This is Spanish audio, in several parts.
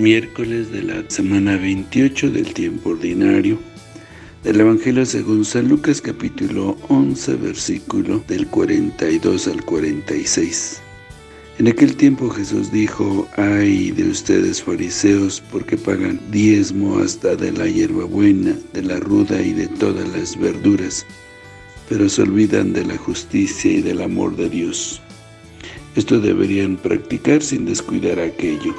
miércoles de la semana 28 del tiempo ordinario del Evangelio según San Lucas capítulo 11 versículo del 42 al 46. En aquel tiempo Jesús dijo, Ay de ustedes fariseos, porque pagan diezmo hasta de la hierbabuena, de la ruda y de todas las verduras, pero se olvidan de la justicia y del amor de Dios. Esto deberían practicar sin descuidar aquello.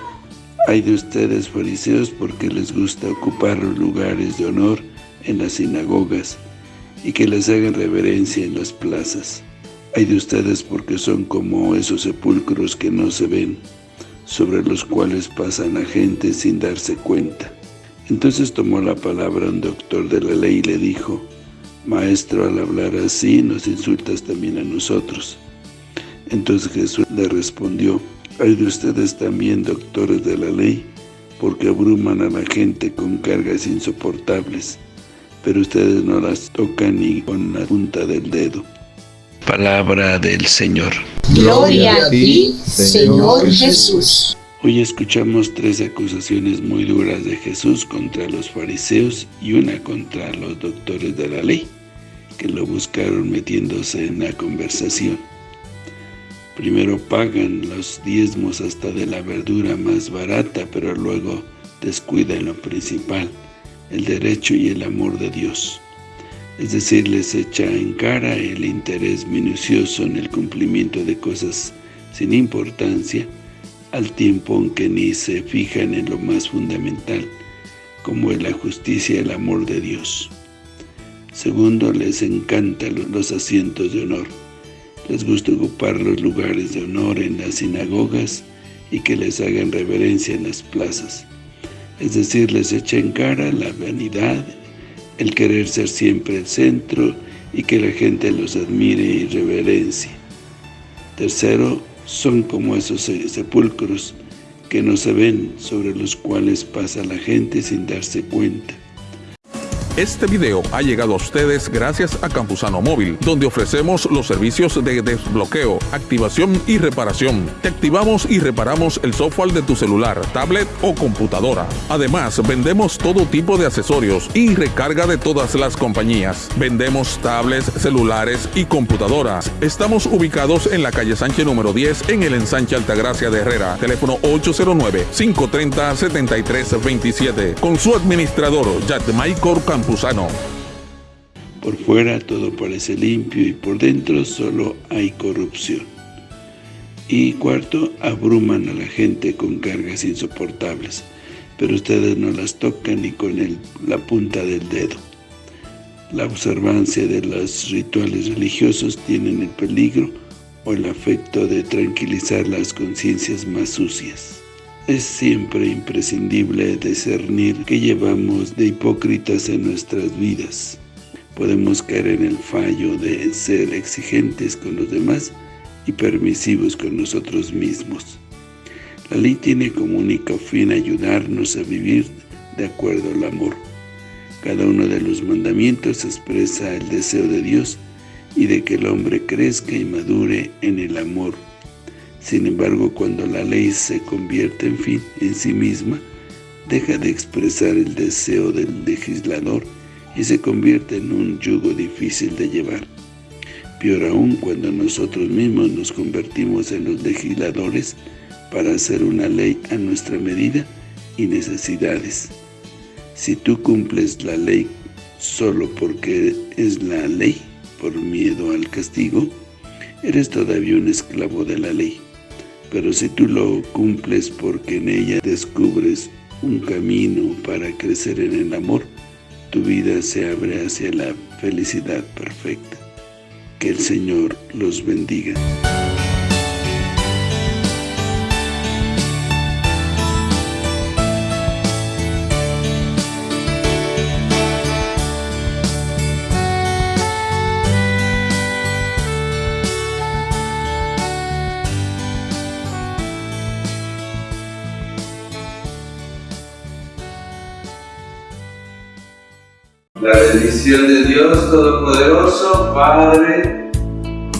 Hay de ustedes fariseos porque les gusta ocupar los lugares de honor en las sinagogas y que les hagan reverencia en las plazas. Hay de ustedes porque son como esos sepulcros que no se ven, sobre los cuales pasan la gente sin darse cuenta. Entonces tomó la palabra un doctor de la ley y le dijo, Maestro, al hablar así, nos insultas también a nosotros. Entonces Jesús le respondió, Hay de ustedes también, doctores de la ley, porque abruman a la gente con cargas insoportables, pero ustedes no las tocan ni con la punta del dedo. Palabra del Señor. Gloria a ti, Señor Jesús. Hoy escuchamos tres acusaciones muy duras de Jesús contra los fariseos y una contra los doctores de la ley, que lo buscaron metiéndose en la conversación. Primero pagan los diezmos hasta de la verdura más barata, pero luego descuidan lo principal, el derecho y el amor de Dios es decir, les echa en cara el interés minucioso en el cumplimiento de cosas sin importancia, al tiempo en que ni se fijan en lo más fundamental, como es la justicia y el amor de Dios. Segundo, les encantan los asientos de honor. Les gusta ocupar los lugares de honor en las sinagogas y que les hagan reverencia en las plazas. Es decir, les echa en cara la vanidad el querer ser siempre el centro y que la gente los admire y reverencie. Tercero, son como esos sepulcros que no se ven, sobre los cuales pasa la gente sin darse cuenta. Este video ha llegado a ustedes gracias a Campusano Móvil, donde ofrecemos los servicios de desbloqueo, activación y reparación. Te activamos y reparamos el software de tu celular, tablet o computadora. Además, vendemos todo tipo de accesorios y recarga de todas las compañías. Vendemos tablets, celulares y computadoras. Estamos ubicados en la calle Sánchez número 10 en el ensanche Altagracia de Herrera. Teléfono 809-530-7327. Con su administrador, Maykor Por fuera todo parece limpio y por dentro solo hay corrupción. Y cuarto, abruman a la gente con cargas insoportables, pero ustedes no las tocan ni con la punta del dedo. La observancia de los rituales religiosos tienen el peligro o el afecto de tranquilizar las conciencias más sucias. Es siempre imprescindible discernir que llevamos de hipócritas en nuestras vidas. Podemos caer en el fallo de ser exigentes con los demás y permisivos con nosotros mismos. La ley tiene como único fin ayudarnos a vivir de acuerdo al amor. Cada uno de los mandamientos expresa el deseo de Dios y de que el hombre crezca y madure en el amor sin embargo, cuando la ley se convierte en fin en sí misma, deja de expresar el deseo del legislador y se convierte en un yugo difícil de llevar. Peor aún cuando nosotros mismos nos convertimos en los legisladores para hacer una ley a nuestra medida y necesidades. Si tú cumples la ley solo porque es la ley, por miedo al castigo, eres todavía un esclavo de la ley. Pero si tú lo cumples porque en ella descubres un camino para crecer en el amor, tu vida se abre hacia la felicidad perfecta. Que el Señor los bendiga. La bendición de Dios Todopoderoso, Padre,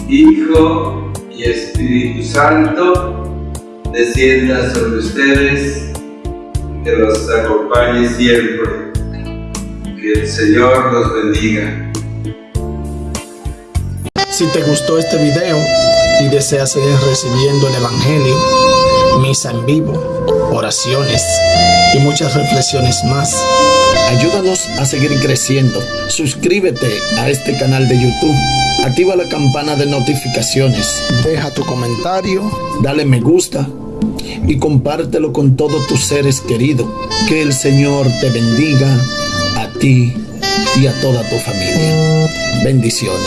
Hijo y Espíritu Santo, descienda sobre ustedes que los acompañe siempre. Que el Señor los bendiga. Si te gustó este video y deseas seguir recibiendo el Evangelio, misa en vivo, oraciones y muchas reflexiones más, ayúdanos a seguir creciendo. Suscríbete a este canal de YouTube, activa la campana de notificaciones, deja tu comentario, dale me gusta y compártelo con todos tus seres queridos. Que el Señor te bendiga a ti y a toda tu familia. Bendiciones.